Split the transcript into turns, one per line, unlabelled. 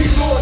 Before